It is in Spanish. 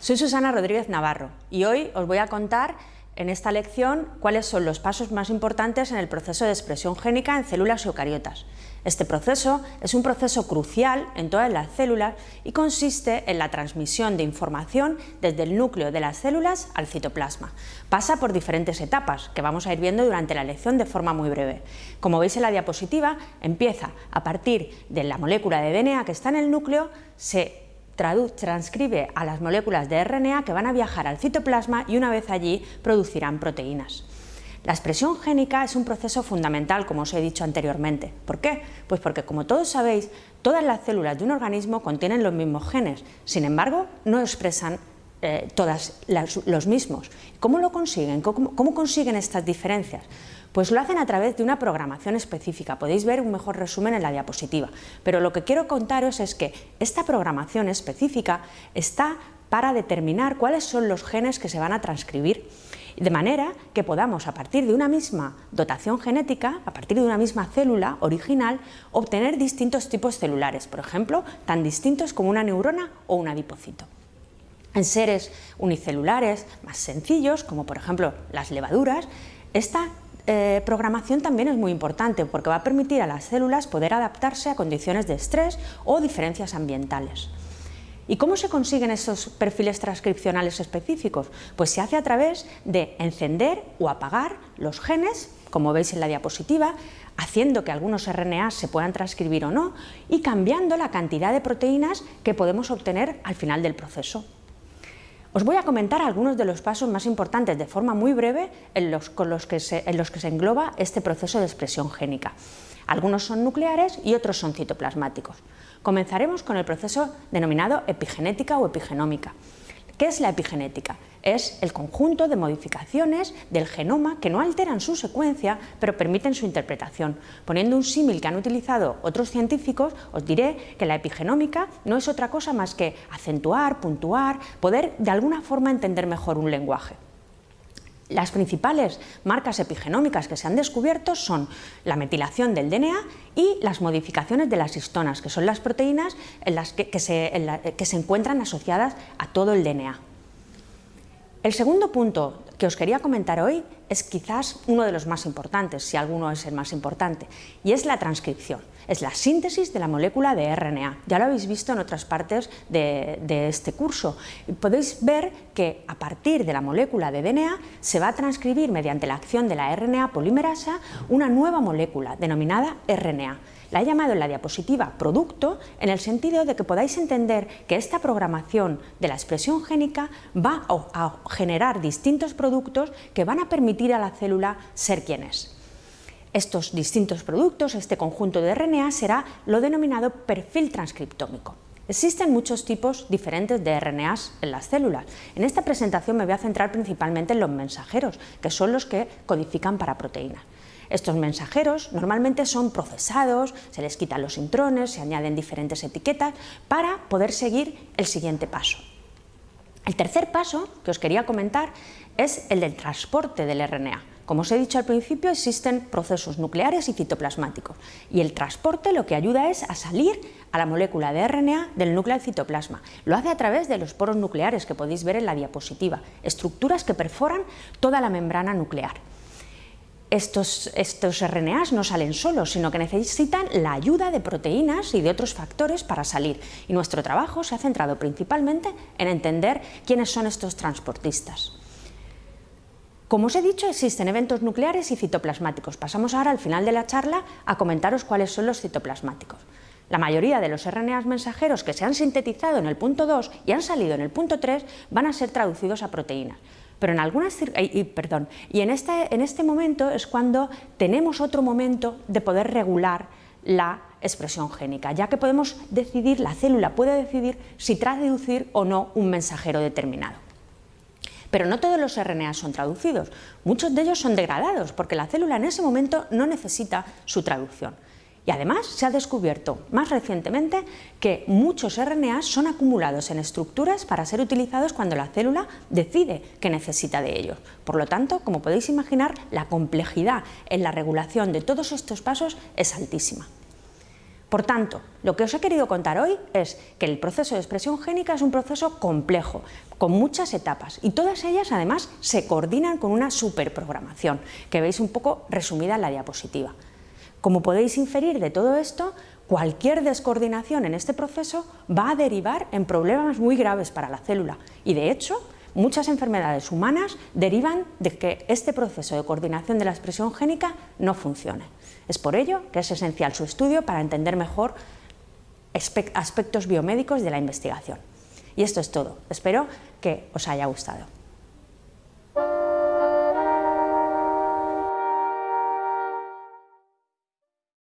Soy Susana Rodríguez Navarro y hoy os voy a contar en esta lección cuáles son los pasos más importantes en el proceso de expresión génica en células eucariotas. Este proceso es un proceso crucial en todas las células y consiste en la transmisión de información desde el núcleo de las células al citoplasma. Pasa por diferentes etapas que vamos a ir viendo durante la lección de forma muy breve. Como veis en la diapositiva, empieza a partir de la molécula de DNA que está en el núcleo, se transcribe a las moléculas de RNA que van a viajar al citoplasma y una vez allí producirán proteínas. La expresión génica es un proceso fundamental, como os he dicho anteriormente. ¿Por qué? Pues porque, como todos sabéis, todas las células de un organismo contienen los mismos genes, sin embargo, no expresan eh, todas los mismos. ¿Cómo lo consiguen? ¿Cómo consiguen estas diferencias? Pues lo hacen a través de una programación específica, podéis ver un mejor resumen en la diapositiva, pero lo que quiero contaros es que esta programación específica está para determinar cuáles son los genes que se van a transcribir, de manera que podamos, a partir de una misma dotación genética, a partir de una misma célula original, obtener distintos tipos celulares, por ejemplo, tan distintos como una neurona o un adipocito. En seres unicelulares más sencillos, como por ejemplo las levaduras, esta eh, programación también es muy importante porque va a permitir a las células poder adaptarse a condiciones de estrés o diferencias ambientales. ¿Y cómo se consiguen esos perfiles transcripcionales específicos? Pues se hace a través de encender o apagar los genes, como veis en la diapositiva, haciendo que algunos RNA se puedan transcribir o no y cambiando la cantidad de proteínas que podemos obtener al final del proceso. Os voy a comentar algunos de los pasos más importantes de forma muy breve en los, con que se, los que se engloba este proceso de expresión génica. Algunos son nucleares y otros son citoplasmáticos. Comenzaremos con el proceso denominado epigenética o epigenómica. ¿Qué es la epigenética? Es el conjunto de modificaciones del genoma que no alteran su secuencia, pero permiten su interpretación. Poniendo un símil que han utilizado otros científicos, os diré que la epigenómica no es otra cosa más que acentuar, puntuar, poder de alguna forma entender mejor un lenguaje. Las principales marcas epigenómicas que se han descubierto son la metilación del DNA y las modificaciones de las histonas, que son las proteínas en las que, se, que se encuentran asociadas a todo el DNA. El segundo punto que os quería comentar hoy es quizás uno de los más importantes, si alguno es el más importante, y es la transcripción. Es la síntesis de la molécula de RNA. Ya lo habéis visto en otras partes de, este curso. Podéis ver que a partir de la molécula de DNA se va a transcribir mediante la acción de la RNA polimerasa una nueva molécula denominada RNA. La he llamado en la diapositiva producto en el sentido de que podáis entender que esta programación de la expresión génica va a generar distintos productos que van a a la célula ser quien es. Estos distintos productos, este conjunto de RNA, será lo denominado perfil transcriptómico. Existen muchos tipos diferentes de RNAs en las células. En esta presentación me voy a centrar principalmente en los mensajeros, que son los que codifican para proteínas. Estos mensajeros normalmente son procesados, se les quitan los intrones, se añaden diferentes etiquetas para poder seguir el siguiente paso. El tercer paso que os quería comentar es el del transporte del RNA. Como os he dicho al principio, existen procesos nucleares y citoplasmáticos y el transporte lo que ayuda es a salir a la molécula de RNA del núcleo del citoplasma. Lo hace a través de los poros nucleares que podéis ver en la diapositiva, estructuras que perforan toda la membrana nuclear estos, estos RNAs no salen solos, sino que necesitan la ayuda de proteínas y de otros factores para salir. Y nuestro trabajo se ha centrado principalmente en entender quiénes son estos transportistas. Como os he dicho, existen eventos nucleares y citoplasmáticos. Pasamos ahora al final de la charla a comentaros cuáles son los citoplasmáticos. La mayoría de los RNAs mensajeros que se han sintetizado en el punto 2 y han salido en el punto 3 van a ser traducidos a proteínas. Pero en algunas y, perdón, y en este, en este momento es cuando tenemos otro momento de poder regular la expresión génica, ya que podemos decidir, la célula puede decidir si traducir o no un mensajero determinado. Pero no todos los RNA son traducidos, muchos de ellos son degradados porque la célula en ese momento no necesita su traducción. Y además se ha descubierto más recientemente que muchos RNA son acumulados en estructuras para ser utilizados cuando la célula decide que necesita de ellos. Por lo tanto, como podéis imaginar, la complejidad en la regulación de todos estos pasos es altísima. Por tanto, lo que os he querido contar hoy es que el proceso de expresión génica es un proceso complejo, con muchas etapas, y todas ellas además se coordinan con una superprogramación, que veis un poco resumida en la diapositiva. Como podéis inferir de todo esto, cualquier descoordinación en este proceso va a derivar en problemas muy graves para la célula, y de hecho, muchas enfermedades humanas derivan de que este proceso de coordinación de la expresión génica no funcione. Es por ello que es esencial su estudio para entender mejor aspectos biomédicos de la investigación. Y esto es todo. Espero que os haya gustado.